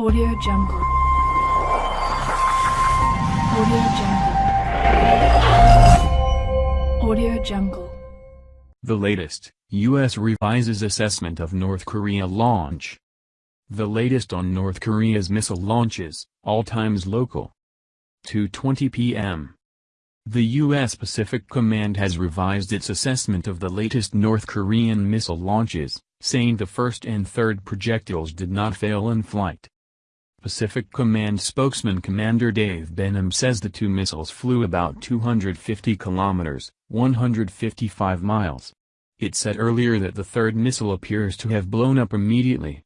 Audio Jungle. Audio Jungle. Audio Jungle. The latest, U.S. revises assessment of North Korea launch. The latest on North Korea's missile launches, all times local. 2.20 p.m. The U.S. Pacific Command has revised its assessment of the latest North Korean missile launches, saying the first and third projectiles did not fail in flight. Pacific Command spokesman Commander Dave Benham says the two missiles flew about 250 kilometers, 155 miles. It said earlier that the third missile appears to have blown up immediately.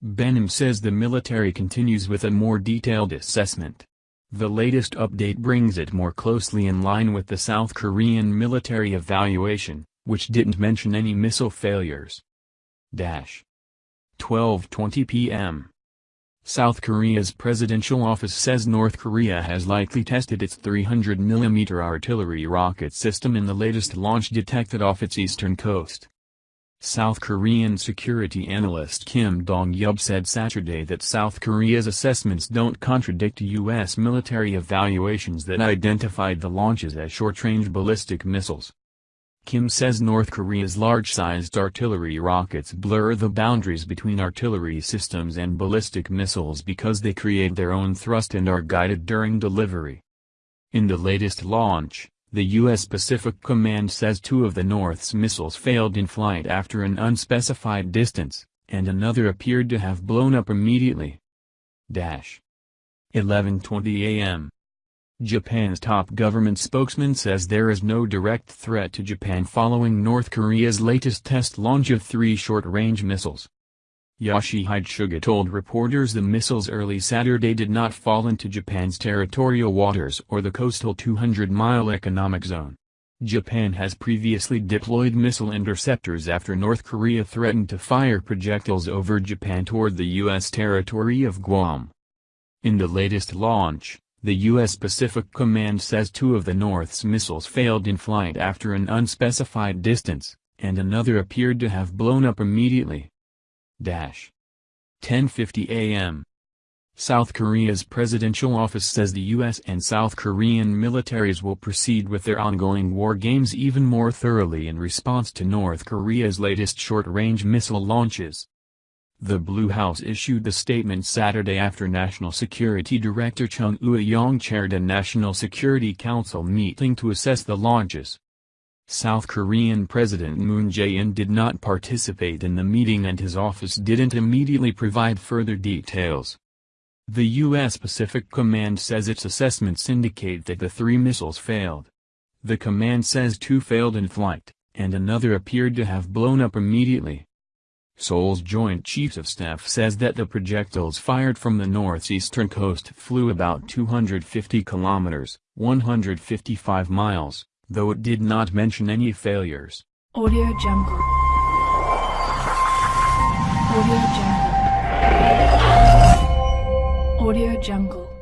Benham says the military continues with a more detailed assessment. The latest update brings it more closely in line with the South Korean military evaluation, which didn't mention any missile failures. Dash. 12.20 p.m. South Korea's presidential office says North Korea has likely tested its 300mm artillery rocket system in the latest launch detected off its eastern coast. South Korean security analyst Kim Dong-yub said Saturday that South Korea's assessments don't contradict U.S. military evaluations that identified the launches as short-range ballistic missiles. Kim says North Korea's large-sized artillery rockets blur the boundaries between artillery systems and ballistic missiles because they create their own thrust and are guided during delivery. In the latest launch, the U.S. Pacific Command says two of the North's missiles failed in flight after an unspecified distance, and another appeared to have blown up immediately. Dash. 11.20 a.m. Japan's top government spokesman says there is no direct threat to Japan following North Korea's latest test launch of three short-range missiles. Yoshihide Suga told reporters the missiles early Saturday did not fall into Japan's territorial waters or the coastal 200-mile economic zone. Japan has previously deployed missile interceptors after North Korea threatened to fire projectiles over Japan toward the U.S. territory of Guam. In the latest launch, the U.S. Pacific Command says two of the North's missiles failed in flight after an unspecified distance, and another appeared to have blown up immediately. Dash. 10.50 a.m. South Korea's presidential office says the U.S. and South Korean militaries will proceed with their ongoing war games even more thoroughly in response to North Korea's latest short-range missile launches. The Blue House issued the statement Saturday after National Security Director Chung Eui-yong chaired a National Security Council meeting to assess the launches. South Korean President Moon Jae-in did not participate in the meeting and his office didn't immediately provide further details. The U.S. Pacific Command says its assessments indicate that the three missiles failed. The command says two failed in flight, and another appeared to have blown up immediately. Seoul's Joint Chiefs of Staff says that the projectiles fired from the northeastern coast flew about 250 kilometers, 155 miles, though it did not mention any failures. Audio Jungle. Audio Jungle. Audio Jungle.